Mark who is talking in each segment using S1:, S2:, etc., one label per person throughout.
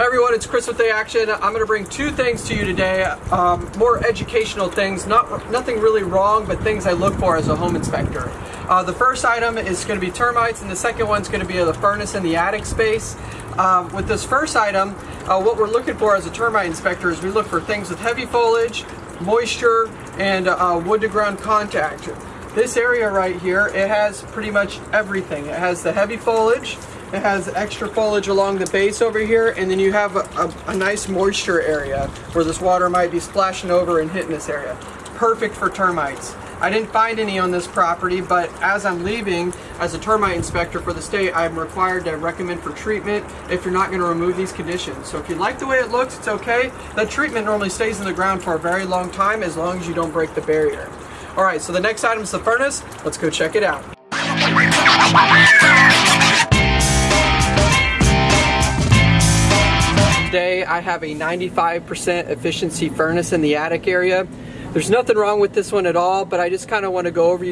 S1: Everyone, it's Chris with The Action. I'm going to bring two things to you today, um, more educational things, not nothing really wrong, but things I look for as a home inspector. Uh, the first item is going to be termites, and the second one's going to be the furnace in the attic space. Um, with this first item, uh, what we're looking for as a termite inspector is we look for things with heavy foliage, moisture, and uh, wood to ground contact. This area right here, it has pretty much everything. It has the heavy foliage, it has extra foliage along the base over here, and then you have a, a, a, nice moisture area where this water might be splashing over and hitting this area. Perfect for termites. I didn't find any on this property, but as I'm leaving as a termite inspector for the state, I'm required to recommend for treatment if you're not going to remove these conditions. So if you like the way it looks, it's okay. That treatment normally stays in the ground for a very long time as long as you don't break the barrier. All right, so the next item is the furnace. Let's go check it out. Today I have a 95% efficiency furnace in the attic area. There's nothing wrong with this one at all, but I just kind of want to go over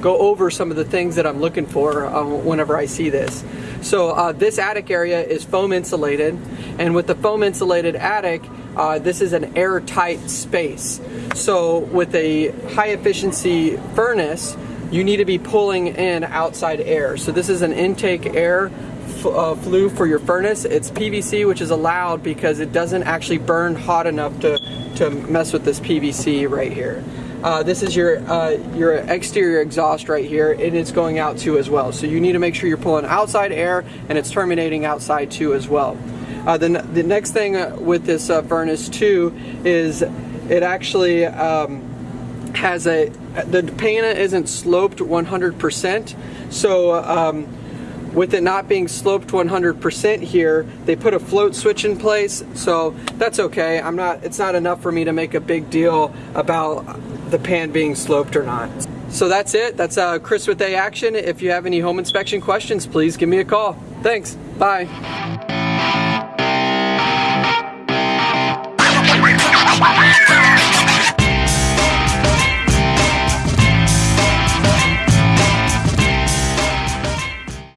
S1: go over some of the things that I'm looking for uh, whenever I see this. So uh, this attic area is foam insulated, and with the foam insulated attic, uh, this is an airtight space. So with a high efficiency furnace, you need to be pulling in outside air. So this is an intake air uh, flue for your furnace. It's PVC, which is allowed because it doesn't actually burn hot enough to, to mess with this PVC right here. Uh, this is your uh, your exterior exhaust right here and it's going out too as well. So you need to make sure you're pulling outside air and it's terminating outside too as well. Uh, the, the next thing uh, with this uh, furnace too is it actually um, has a, the pana isn't sloped 100%. So um, with it not being sloped 100% here, they put a float switch in place, so that's okay. I'm not, it's not enough for me to make a big deal about the pan being sloped or not. So that's it. That's uh, Chris with A Action. If you have any home inspection questions, please give me a call. Thanks. Bye.